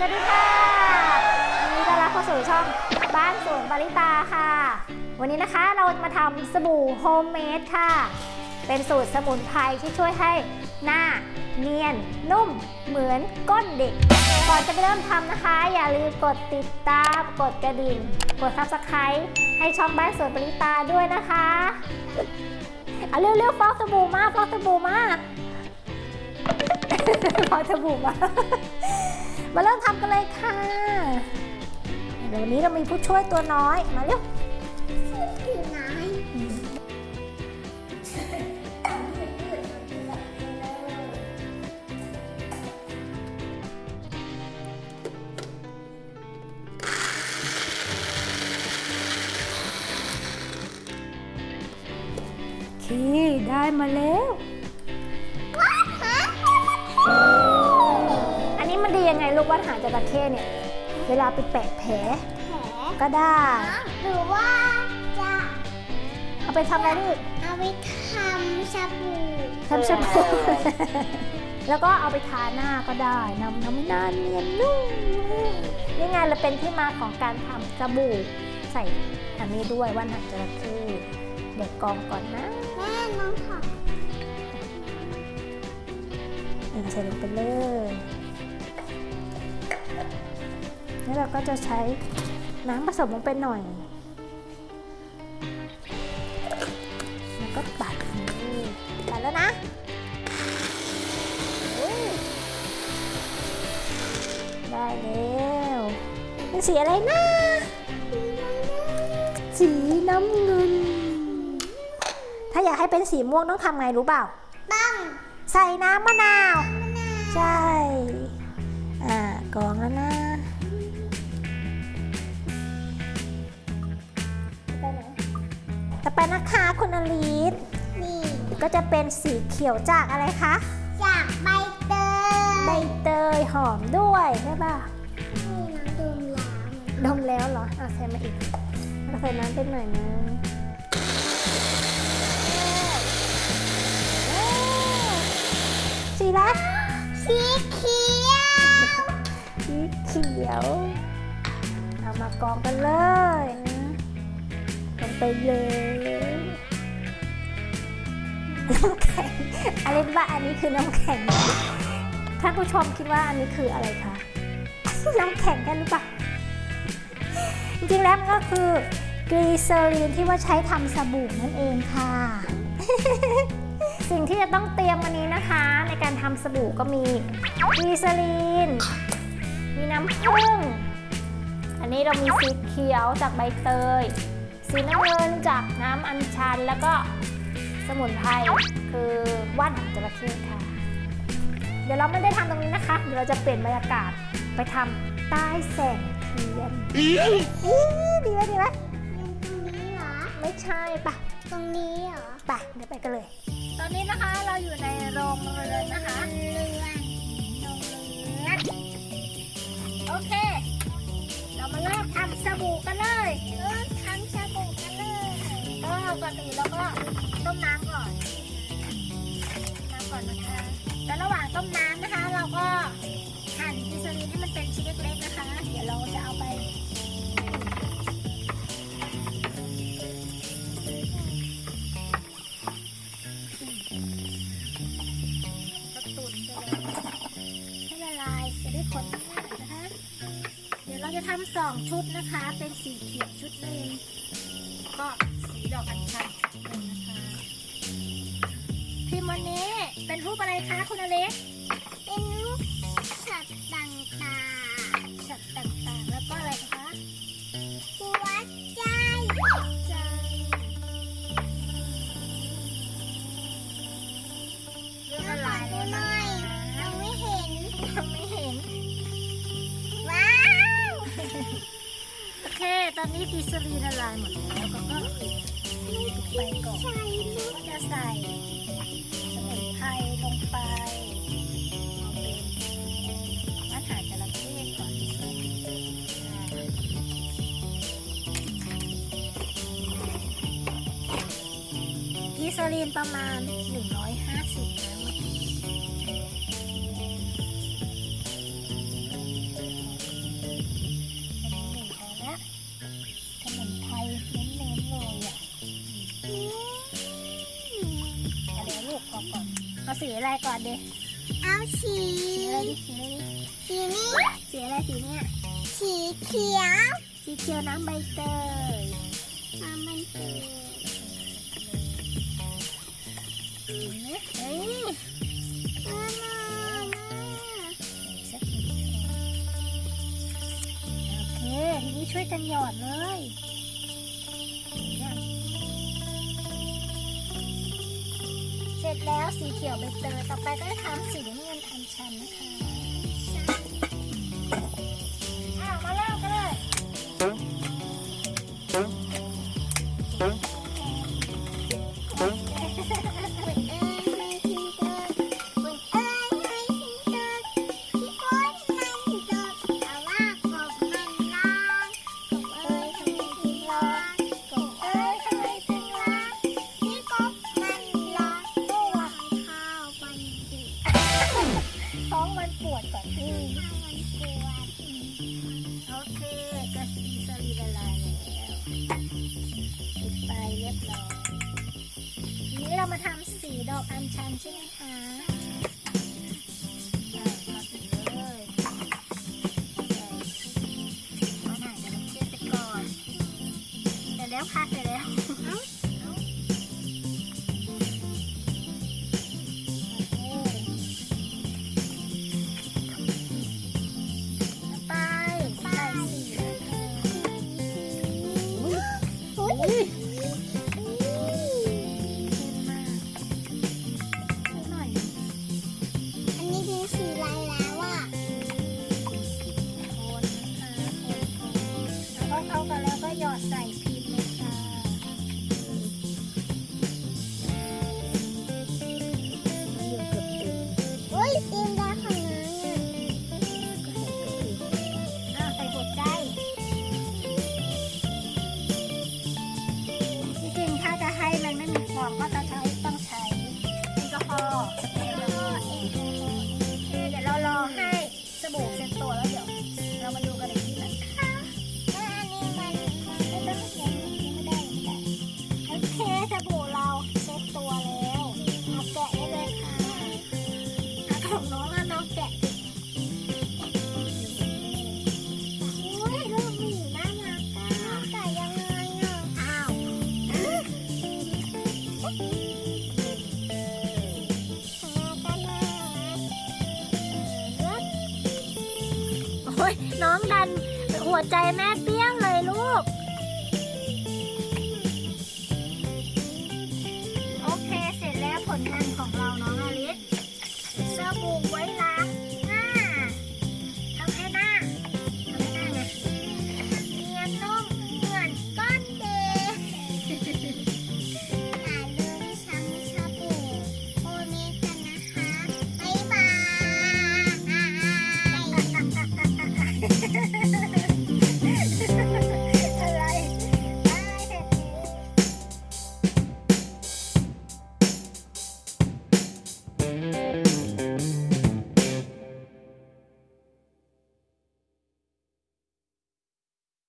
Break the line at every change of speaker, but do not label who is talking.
สวัสดีค่ะยินดีต้อนรับเข้าสู่ช่องบ้านสวนบาริตาค่ะ วันนี้นะคะเรามาทำสบู่ homemade ค่ะ เป็นสูตรสมุนไพรที่ช่วยให้หน้าเนียน นุ่ม เหมือนก้นเด็ก ก่อนจะไปเริ่มทำนะคะ อย่าลืมกดติดตาม กดกระดิ่ง กด subscribe ให้ช่องบ้านสวนบาริตาด้วยนะคะเอาเร็วๆฟอกสบู่มาฟอกสบู่มาฟอกสบู่มา มาเริ่มทำกันเลยค่ะ เดี๋ยววันนี้เรามีผู้ช่วยตัวน้อย มาเร็ว
อยู่ไหน
คีได้มาแล้ว ลูกว่าหางจระเข้เนี่ยเวลาไปแปะแผล
แผล
ก็ได้
หรือว่าจะ
เอาไปทำอะไรลูก
เอาไปทำสบู่
ทำสบู่แล้วก็เอาไปทาหน้าก็ได้นำน้ำหน้าเนียนนุ่มนี่ไงเราเป็นที่มาของการทำสบู่ใส่อันนี้ด้วยว่านหางจระเข้เด็กกองก่อนนะ
แม่น้องผัก
อ่าใส่ลงไปเลย แล้วเราก็จะใช้น้ำผสมลงไปหน่อย แล้วก็ปัดนี่ปัดแล้วนะอุ้ยได้แล้วเป็นสีอะไรนะ สีน้ำเงิน ถ้าอยากให้เป็นสีม่วงต้องทำไงรู้เปล่า
ตั้ง
ใส่น้ำมะนาว
มะนาว
ใช่ อ่ากรองแล้วนะ
ไปนะ
คะคุณอลิส
นี่
ก็จะเป็นสีเขียวจากอะไรคะ
จากใบเตย
ใบเตยหอมด้วยใช่ป่ะ
นี่น้องดมแล้ว
ดมแล้วเหรอเอาใส่มาอีกแล้วใส่น้ำเป็นหน่อยนึงสีอะไร
สีเขียว
สีเขียว เอามากรองกันเลยลง ไปเลยน้ำแข็งอเล็กว่าอันนี้คือน้ำแข็งท่านผู้ชมคิดว่าอันนี้คืออะไรคะน้ำแข็งกันหรือเปล่าจริงๆแล้วมันก็คือกลีเซอรีนที่ว่าใช้ทำสบู่นั่นเองค่ะ สิ่งที่จะต้องเตรียมวันนี้นะคะ ในการทำสบู่ก็มีกลีเซอรีน มีน้ำผึ้งอันนี้เรามีสีเขียวจากใบเตย สีน้ำเงินจากน้ำอัญชัน แล้วก็สมุนไพรคือว่านหางจระเข้ค่ะ เดี๋ยวเราไม่ได้ทำตรงนี้นะคะ เดี๋ยวเราจะเปลี่ยนบรรยากาศไปทำใต้แสงเทียนอีดีไหมดีไหม
ตรงนี้เหรอ
ไม่ใช่ปะ
ตรงนี้เหรอ
ไปเดี๋ยวไปกันเลย ตอนนี้นะคะเราอยู่ในโรงเรือนนะคะ
เรือนโรงเรือน
โอเค เรามาเริ่มทำสบู่กันเลย
ก่
อนอื่นเราก็ต้มน้ำก่อนน้ำก่อนนะคะ แล้วระหว่างต้มน้ำนะคะ เราก็หั่นกิซารีนให้มันเป็นชิ้นเล็กๆนะคะ เดี๋ยวเราจะเอาไปตุ๋นไปเละลายจะได้ผลง่ายนะคะเดี๋ยวเราจะทำสองชุดนะคะ เป็นสีเขียว อกอัญชันหนึ่งนะคะพิมพ์วันนี้เป็นรูปอะไรคะคุณอเล็ก
เป็นรูปสัตว์ต่าง
สัตว์ต่างๆ แล้วก็อะไรคะ
ๆหัวใจใจ
เรื่อง
แล้
ละ
วขอ
ลาย
ดู
แล้ว
ห
นะ
น่อยยังไม่เห็น
ยังไม่เห็น
ว้าว
โอเค ตอนนี้กิซารีนละลายหมดแล้วก็ก็ลูบ ไปก่อน
ก็
จะใส่สมุนไพรลงไปเอาเป็นมาถ่ายจระเข้ก่อนกิซาลีนประมาณ ก่อนดิ
เอาสี
สีสี
นี้
สีอะไรสีเนี้ย
สีเขียว
สีเขียวน้ำใบเตย
น้ำใบเตย
เฮ้ยโอเคทีนี้ช่วยกันหยอดเลย แล้วสีเขียวใบเตยต่อไปก็จะทำสีน้ำเงินอันชันนะคะ มา
ทำ
สีดอกอัญชันใช่ไหม ขอ
งน้อง
น้องแกะโอ้ยลูกหมีน่ารักอะน้องแกะ
ยังไงอะ
อาวโอ้ยน้องดันหัวใจแม่เปี้ยงเลยลูก Thank you.